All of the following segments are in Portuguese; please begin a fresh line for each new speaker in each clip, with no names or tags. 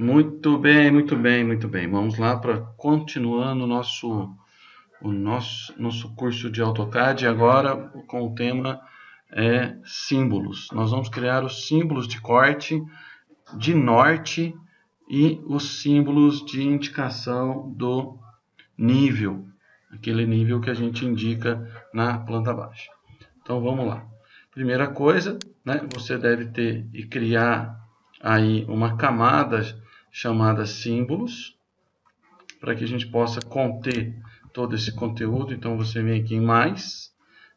Muito bem, muito bem, muito bem. Vamos lá para continuando nosso, o nosso, nosso curso de AutoCAD. Agora com o tema é símbolos. Nós vamos criar os símbolos de corte, de norte e os símbolos de indicação do nível, aquele nível que a gente indica na planta baixa. Então vamos lá. Primeira coisa, né, você deve ter e criar aí uma camada chamada símbolos, para que a gente possa conter todo esse conteúdo. Então você vem aqui em mais,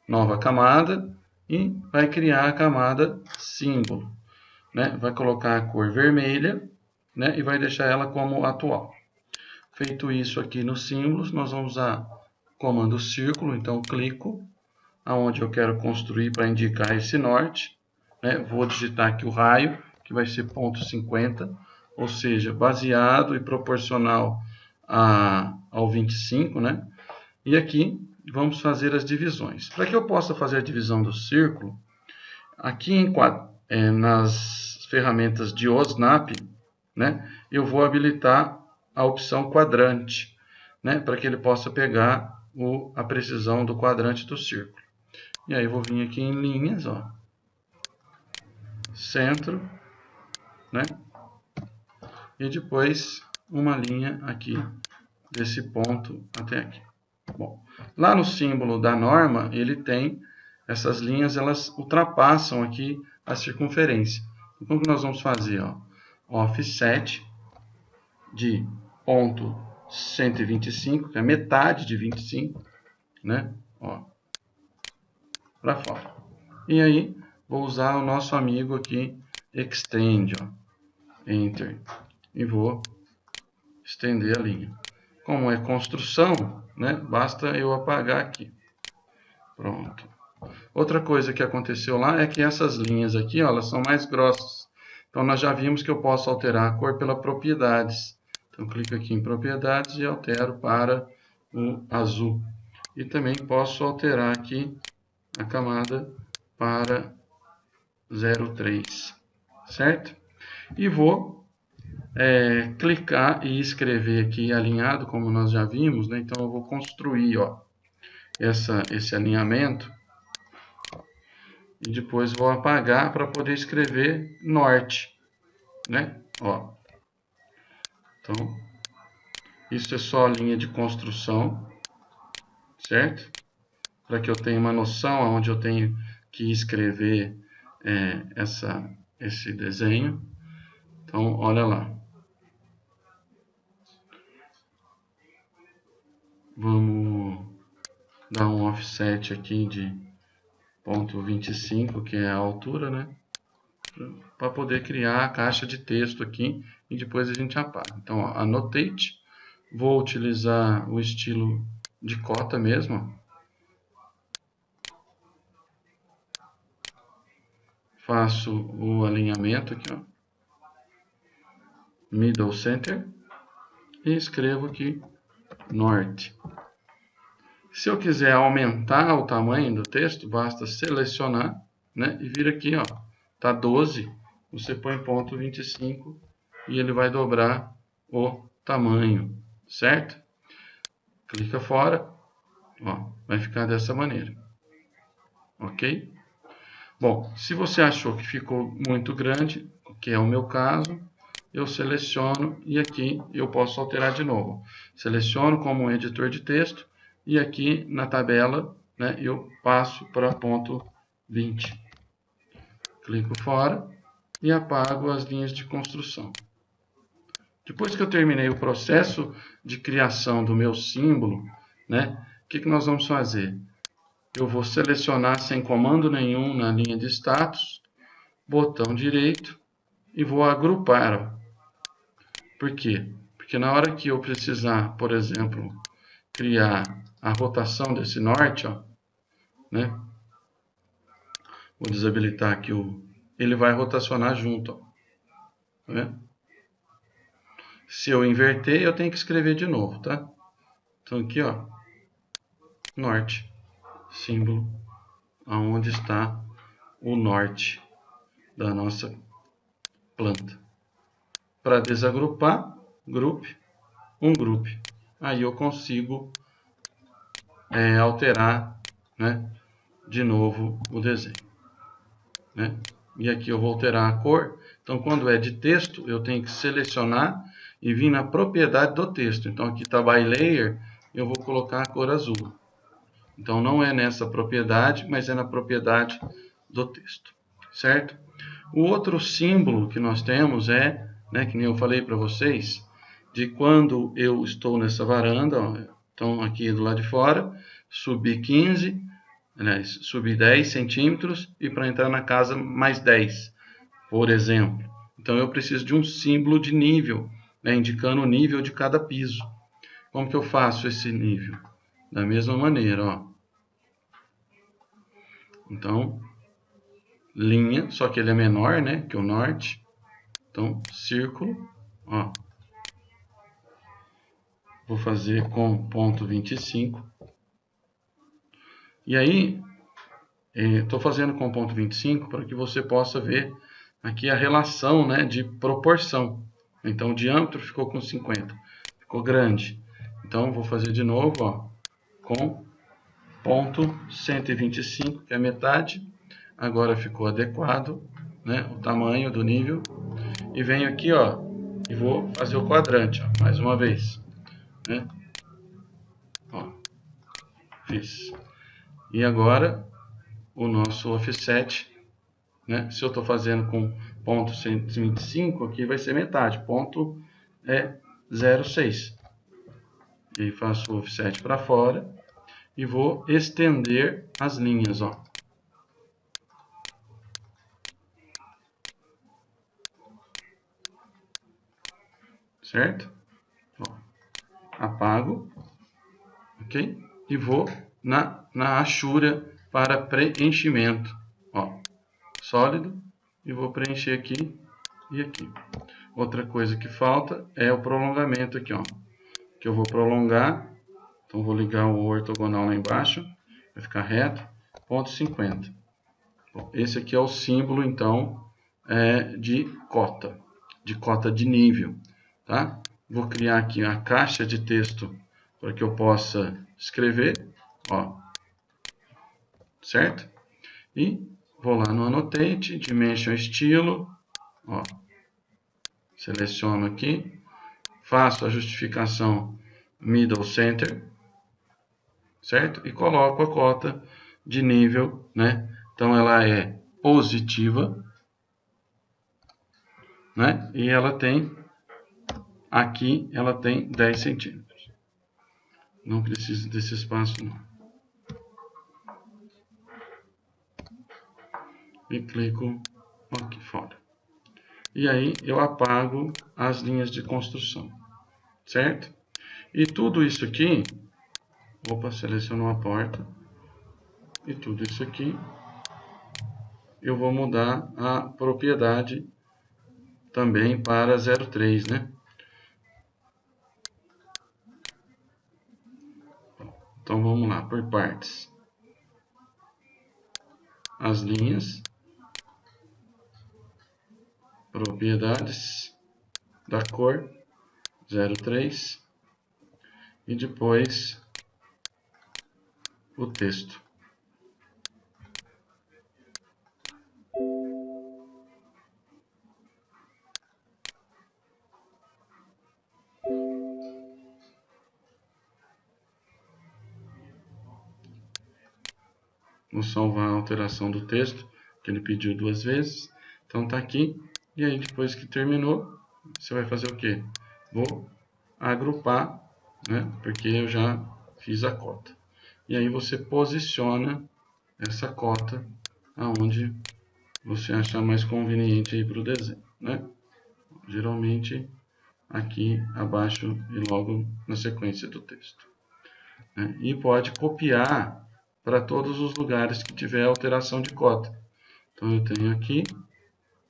nova camada, e vai criar a camada símbolo. Né? Vai colocar a cor vermelha né? e vai deixar ela como atual. Feito isso aqui nos símbolos, nós vamos usar o comando círculo, então clico aonde eu quero construir para indicar esse norte. Né? Vou digitar aqui o raio, que vai ser ponto 50, ou seja, baseado e proporcional a, ao 25, né? E aqui vamos fazer as divisões. Para que eu possa fazer a divisão do círculo, aqui em, é, nas ferramentas de OSNAP, né, eu vou habilitar a opção quadrante, né, para que ele possa pegar o, a precisão do quadrante do círculo. E aí eu vou vir aqui em linhas, ó, centro, né, e depois uma linha aqui desse ponto até aqui. Bom, lá no símbolo da norma, ele tem essas linhas, elas ultrapassam aqui a circunferência. Então, como que nós vamos fazer? Ó? Offset de ponto 125, que é metade de 25, né? Ó, para fora. E aí, vou usar o nosso amigo aqui, Extend, ó. Enter. E vou estender a linha. Como é construção, né? Basta eu apagar aqui. Pronto. Outra coisa que aconteceu lá é que essas linhas aqui, ó, elas são mais grossas. Então, nós já vimos que eu posso alterar a cor pela propriedades. Então, clico aqui em propriedades e altero para o azul. E também posso alterar aqui a camada para 03, certo? E vou é, clicar e escrever aqui alinhado, como nós já vimos, né? Então eu vou construir, ó, essa, esse alinhamento e depois vou apagar para poder escrever norte, né? Ó. Então, isso é só a linha de construção, certo? Para que eu tenha uma noção onde eu tenho que escrever é, essa, esse desenho. Então, olha lá. Vamos dar um offset aqui de ponto 25, que é a altura, né? Para poder criar a caixa de texto aqui e depois a gente apaga. Então, ó, annotate. Vou utilizar o estilo de cota mesmo. Faço o alinhamento aqui, ó. Middle center. E escrevo aqui norte. Se eu quiser aumentar o tamanho do texto, basta selecionar né, e vir aqui, ó, tá 12, você põe ponto 25 e ele vai dobrar o tamanho, certo? Clica fora, ó, vai ficar dessa maneira, ok? Bom, se você achou que ficou muito grande, que é o meu caso, eu seleciono e aqui eu posso alterar de novo. Seleciono como editor de texto e aqui na tabela né, eu passo para ponto 20. Clico fora e apago as linhas de construção. Depois que eu terminei o processo de criação do meu símbolo, né, o que, que nós vamos fazer? Eu vou selecionar sem comando nenhum na linha de status, botão direito e vou agrupar. Por quê? Porque na hora que eu precisar, por exemplo, criar a rotação desse norte, ó, né? Vou desabilitar aqui o... Ele vai rotacionar junto, ó. Tá vendo? Se eu inverter, eu tenho que escrever de novo, tá? Então aqui, ó, norte, símbolo, aonde está o norte da nossa planta. Para desagrupar, group, um group. Aí eu consigo é, alterar né, de novo o desenho. Né? E aqui eu vou alterar a cor. Então, quando é de texto, eu tenho que selecionar e vir na propriedade do texto. Então, aqui está by layer, eu vou colocar a cor azul. Então, não é nessa propriedade, mas é na propriedade do texto. Certo? O outro símbolo que nós temos é, né, que nem eu falei para vocês, de quando eu estou nessa varanda, ó, então aqui do lado de fora, subi 15, aliás, subi 10 centímetros e para entrar na casa mais 10, por exemplo. Então eu preciso de um símbolo de nível, né, indicando o nível de cada piso. Como que eu faço esse nível? Da mesma maneira, ó. Então, linha, só que ele é menor, né, que o norte. Então, círculo, ó. Vou fazer com ponto 25. E aí, estou eh, fazendo com ponto 25 para que você possa ver aqui a relação né, de proporção. Então, o diâmetro ficou com 50, ficou grande. Então, vou fazer de novo ó, com ponto 125, que é metade, agora ficou adequado, né, o tamanho do nível. E venho aqui, ó, e vou fazer o quadrante, ó, mais uma vez. Né? Ó, fiz. E agora, o nosso offset, né, se eu estou fazendo com ponto 125, aqui vai ser metade, ponto é 0,6. E faço o offset para fora e vou estender as linhas, ó. Certo? Ó, apago, ok? E vou na, na achura para preenchimento, ó, sólido, e vou preencher aqui e aqui. Outra coisa que falta é o prolongamento aqui, ó, que eu vou prolongar, então vou ligar o ortogonal lá embaixo, vai ficar reto, ponto 50. Bom, esse aqui é o símbolo, então, é, de cota, de cota de nível tá? Vou criar aqui a caixa de texto para que eu possa escrever, ó, certo? E vou lá no Annotate, Dimension Estilo, ó, seleciono aqui, faço a justificação Middle Center, certo? E coloco a cota de nível, né? Então ela é positiva, né? E ela tem Aqui ela tem 10 centímetros. Não precisa desse espaço não. E clico aqui fora. E aí eu apago as linhas de construção. Certo? E tudo isso aqui, opa, selecionou a porta. E tudo isso aqui, eu vou mudar a propriedade também para 03, né? Então vamos lá, por partes. As linhas, propriedades da cor 03 e depois o texto. Vou salvar a alteração do texto, que ele pediu duas vezes. Então tá aqui. E aí depois que terminou, você vai fazer o quê? Vou agrupar, né? Porque eu já fiz a cota. E aí você posiciona essa cota aonde você achar mais conveniente aí para o desenho, né? Geralmente aqui abaixo e logo na sequência do texto. Né? E pode copiar para todos os lugares que tiver alteração de cota. Então, eu tenho aqui,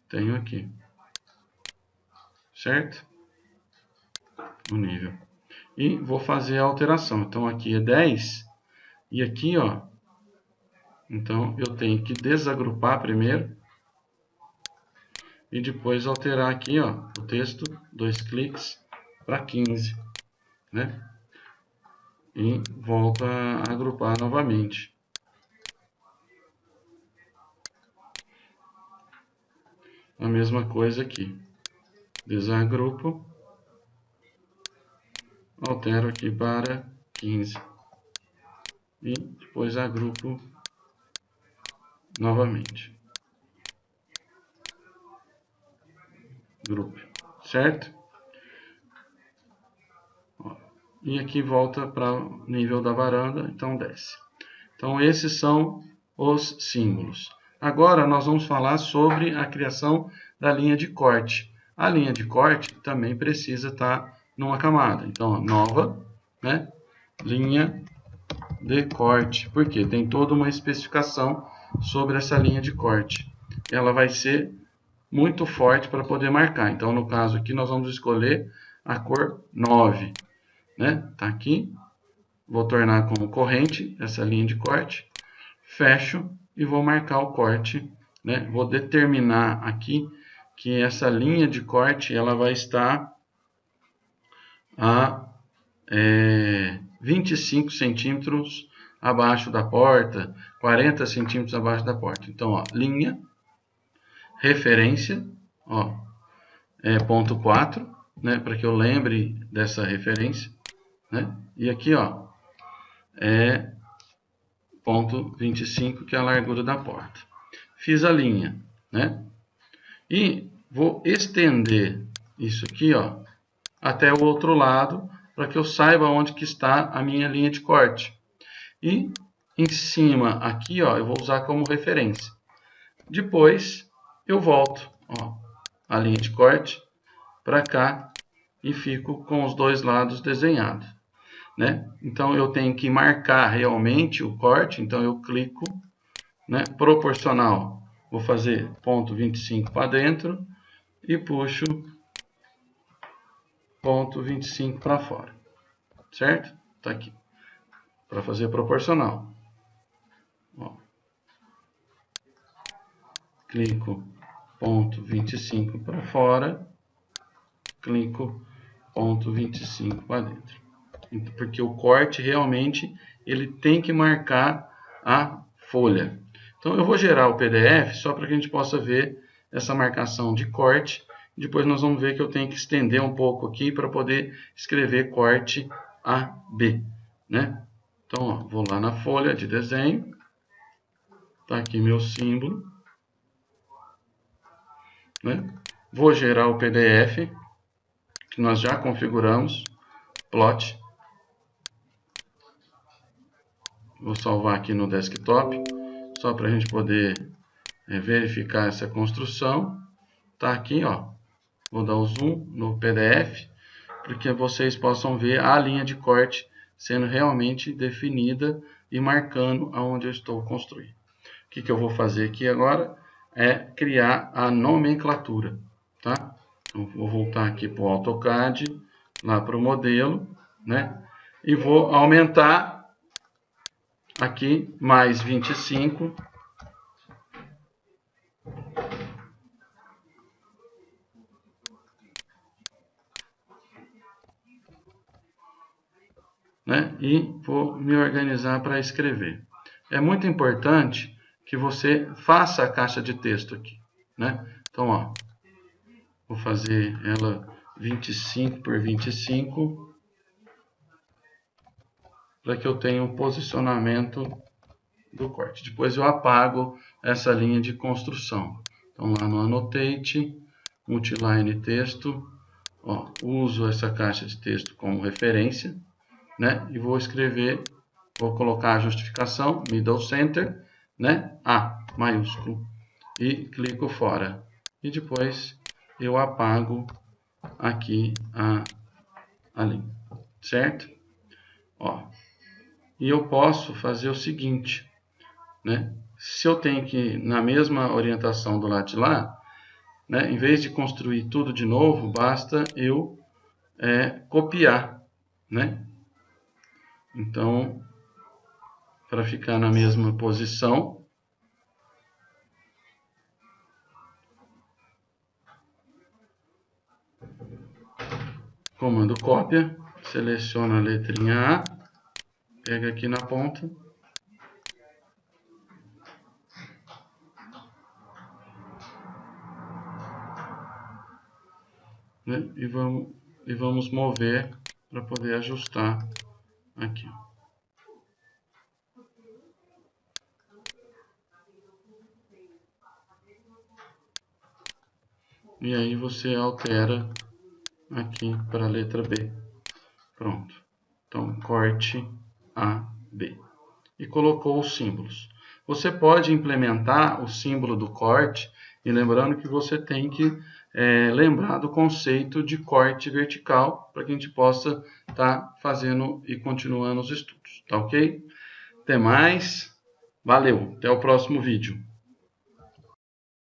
tenho aqui. Certo? O nível. E vou fazer a alteração. Então, aqui é 10. E aqui, ó. Então, eu tenho que desagrupar primeiro. e depois alterar aqui, ó, o texto, dois cliques para 15, né? E volta a agrupar novamente. A mesma coisa aqui. Desagrupo. Altero aqui para 15. E depois agrupo novamente. grupo, certo? E aqui volta para o nível da varanda, então desce. Então esses são os símbolos. Agora nós vamos falar sobre a criação da linha de corte. A linha de corte também precisa estar numa camada. Então, nova, né? Linha de corte. Porque tem toda uma especificação sobre essa linha de corte. Ela vai ser muito forte para poder marcar. Então, no caso aqui, nós vamos escolher a cor 9. Né? Tá aqui. Vou tornar como corrente essa linha de corte. Fecho e vou marcar o corte. Né? Vou determinar aqui que essa linha de corte ela vai estar a é, 25 centímetros abaixo da porta, 40 centímetros abaixo da porta. Então, ó, linha referência, ó, é ponto 4, né, para que eu lembre dessa referência, né? E aqui, ó, é ponto 25, que é a largura da porta. Fiz a linha, né? E vou estender isso aqui, ó, até o outro lado, para que eu saiba onde que está a minha linha de corte. E em cima aqui, ó, eu vou usar como referência. Depois, eu volto ó, a linha de corte para cá e fico com os dois lados desenhados. Né? Então, eu tenho que marcar realmente o corte, então eu clico, né, proporcional, vou fazer ponto 25 para dentro e puxo ponto 25 para fora, certo? Tá aqui, para fazer proporcional. Ó. Clico ponto 25 para fora, clico ponto 25 para dentro. Porque o corte realmente ele tem que marcar a folha. Então eu vou gerar o PDF só para que a gente possa ver essa marcação de corte. Depois nós vamos ver que eu tenho que estender um pouco aqui para poder escrever corte AB. Né? Então ó, vou lá na folha de desenho. Está aqui meu símbolo. Né? Vou gerar o PDF, que nós já configuramos, plot. Vou salvar aqui no desktop, só para a gente poder é, verificar essa construção. Está aqui, ó. Vou dar o zoom no PDF, para que vocês possam ver a linha de corte sendo realmente definida e marcando aonde eu estou construindo. O que, que eu vou fazer aqui agora? é criar a nomenclatura, tá? Então, vou voltar aqui para o AutoCAD, lá para o modelo, né? E vou aumentar aqui mais 25. Né? E vou me organizar para escrever. É muito importante que você faça a caixa de texto aqui, né? Então, ó, vou fazer ela 25 por 25 para que eu tenha um posicionamento do corte. Depois eu apago essa linha de construção. Então, lá no Annotate, Multiline Texto, ó, uso essa caixa de texto como referência, né? E vou escrever, vou colocar a justificação, Middle Center, né? A maiúsculo e clico fora. E depois eu apago aqui a, a linha, certo? Ó, e eu posso fazer o seguinte, né? Se eu tenho que, na mesma orientação do lado de lá, né, em vez de construir tudo de novo, basta eu é, copiar, né? Então, para ficar na mesma posição, comando cópia, seleciona a letrinha A, pega aqui na ponta, né? e, vamos, e vamos mover para poder ajustar aqui. E aí você altera aqui para a letra B. Pronto. Então, corte A, B. E colocou os símbolos. Você pode implementar o símbolo do corte, e lembrando que você tem que é, lembrar do conceito de corte vertical, para que a gente possa estar tá fazendo e continuando os estudos. Tá ok? Até mais. Valeu. Até o próximo vídeo.